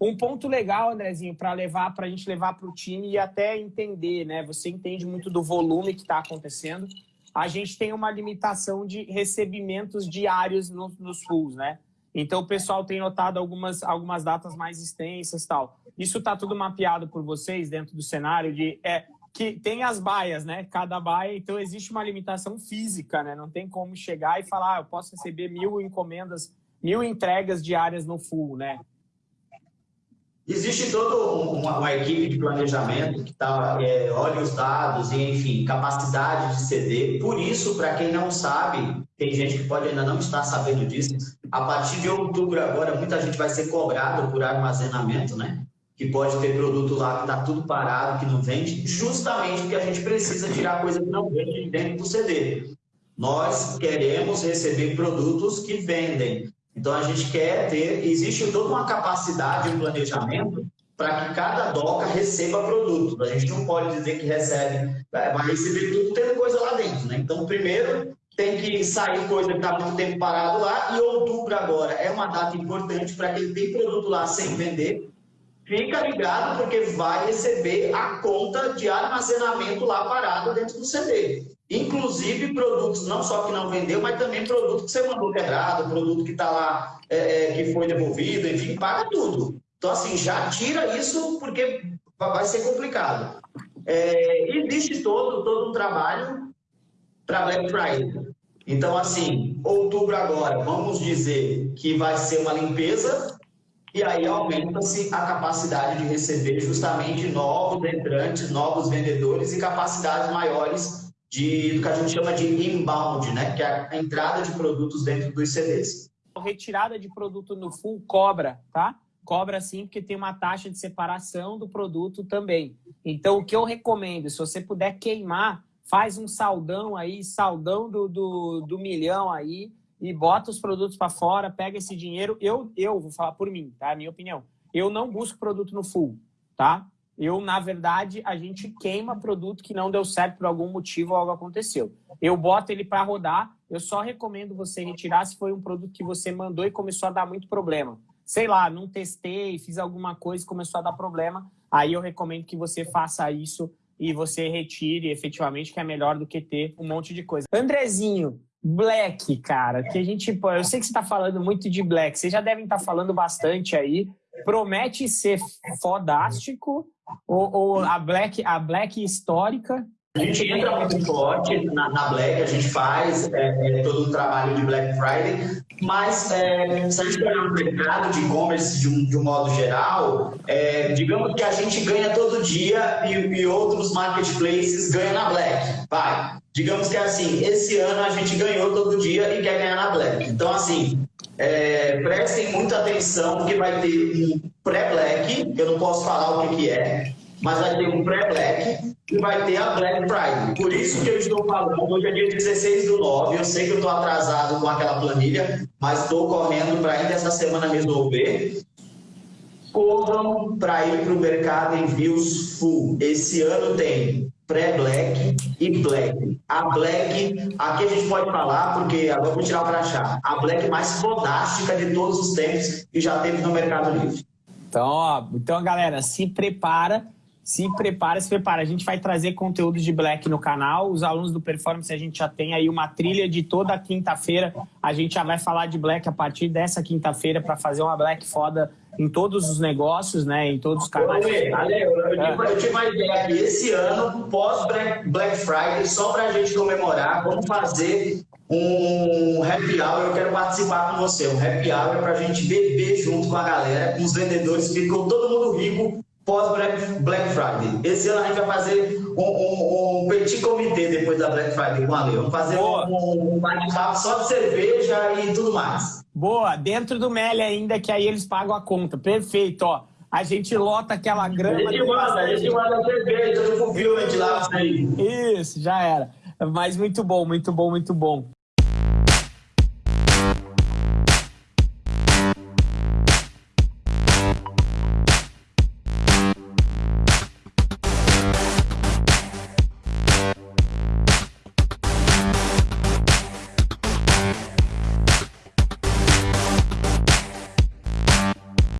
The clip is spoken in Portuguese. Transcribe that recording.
Um ponto legal, Andrezinho, para levar, para a gente levar para o time e até entender, né? Você entende muito do volume que está acontecendo. A gente tem uma limitação de recebimentos diários nos, nos fulls, né? Então o pessoal tem notado algumas, algumas datas mais extensas tal. Isso está tudo mapeado por vocês dentro do cenário de é, que tem as baias, né? Cada baia, então existe uma limitação física, né? Não tem como chegar e falar, ah, eu posso receber mil encomendas, mil entregas diárias no full, né? Existe toda uma, uma, equipe de planejamento que tá, é, olha os dados e, enfim, capacidade de ceder. Por isso, para quem não sabe, tem gente que pode ainda não estar sabendo disso, a partir de outubro agora, muita gente vai ser cobrada por armazenamento, né? Que pode ter produto lá que está tudo parado, que não vende, justamente porque a gente precisa tirar coisa que não vende de dentro do CD. Nós queremos receber produtos que vendem. Então, a gente quer ter, existe toda uma capacidade, um planejamento para que cada doca receba produto. A gente não pode dizer que recebe, vai receber tudo tendo coisa lá dentro. Né? Então, primeiro, tem que sair coisa que está muito tempo parado lá, e outubro agora é uma data importante para quem tem produto lá sem vender, fica ligado porque vai receber a conta de armazenamento lá parado dentro do CD. Inclusive produtos não só que não vendeu, mas também produto que você mandou quebrado, produto que está lá, é, é, que foi devolvido, enfim, paga tudo. Então, assim, já tira isso porque vai ser complicado. É, existe todo, todo um trabalho para Black Friday. Então, assim, outubro agora, vamos dizer que vai ser uma limpeza e aí aumenta-se a capacidade de receber justamente novos entrantes, novos vendedores e capacidades maiores de, do que a gente chama de inbound, né? que é a entrada de produtos dentro dos CDs. Retirada de produto no full cobra, tá? Cobra sim, porque tem uma taxa de separação do produto também. Então, o que eu recomendo, se você puder queimar, faz um saldão aí, saldão do, do, do milhão aí, e bota os produtos para fora, pega esse dinheiro. Eu, eu vou falar por mim, tá? Minha opinião. Eu não busco produto no full, tá? Eu, na verdade, a gente queima produto que não deu certo por algum motivo ou algo aconteceu. Eu boto ele para rodar, eu só recomendo você retirar se foi um produto que você mandou e começou a dar muito problema. Sei lá, não testei, fiz alguma coisa e começou a dar problema, aí eu recomendo que você faça isso e você retire efetivamente, que é melhor do que ter um monte de coisa. Andrezinho, Black, cara, que a gente... Eu sei que você está falando muito de Black, vocês já devem estar tá falando bastante aí, promete ser fodástico, ou, ou, a, Black, a Black histórica? A gente entra muito forte na, na Black, a gente faz é, é, todo o trabalho de Black Friday, mas é, se a gente olhar o mercado de e-commerce de, um, de um modo geral, é, digamos que a gente ganha todo dia e, e outros marketplaces ganham na Black. Vai. Digamos que é assim, esse ano a gente ganhou todo dia e quer ganhar na Black. Então, assim, é, prestem muita atenção, porque vai ter um pré-black, eu não posso falar o que, que é, mas vai ter um pré-black e vai ter a Black Friday. Por isso que eu estou falando, hoje é dia 16 do 9, eu sei que eu estou atrasado com aquela planilha, mas estou correndo para ainda essa semana resolver. Corram para ir para o mercado envios full. Esse ano tem pré-black e black. A black, aqui a gente pode falar, porque agora vou tirar para achar, a black mais fodástica de todos os tempos que já teve no Mercado Livre. Então, ó, então galera, se prepara, se prepara, se prepara. A gente vai trazer conteúdo de Black no canal. Os alunos do Performance, a gente já tem aí uma trilha de toda quinta-feira. A gente já vai falar de Black a partir dessa quinta-feira para fazer uma Black foda em todos os negócios, né? Em todos os canais. Ale, Ale, eu, eu, é. eu tive uma ideia aqui. Esse ano, pós-Black Friday, só para a gente comemorar, vamos fazer um happy hour. Eu quero participar com você. Um happy hour para a gente beber junto com a galera, com os vendedores. Ficou todo mundo rico pós-Black Friday. Esse ano a gente vai fazer um, um, um petit comitê depois da Black Friday com a Ale. Vamos fazer Boa. um, um bate-papo só de cerveja e tudo mais. Boa, dentro do Meli ainda, que aí eles pagam a conta. Perfeito, ó. A gente lota aquela grama. A gente manda, a gente manda cerveja, tudo com filme de lá. Isso, já era. Mas muito bom, muito bom, muito bom.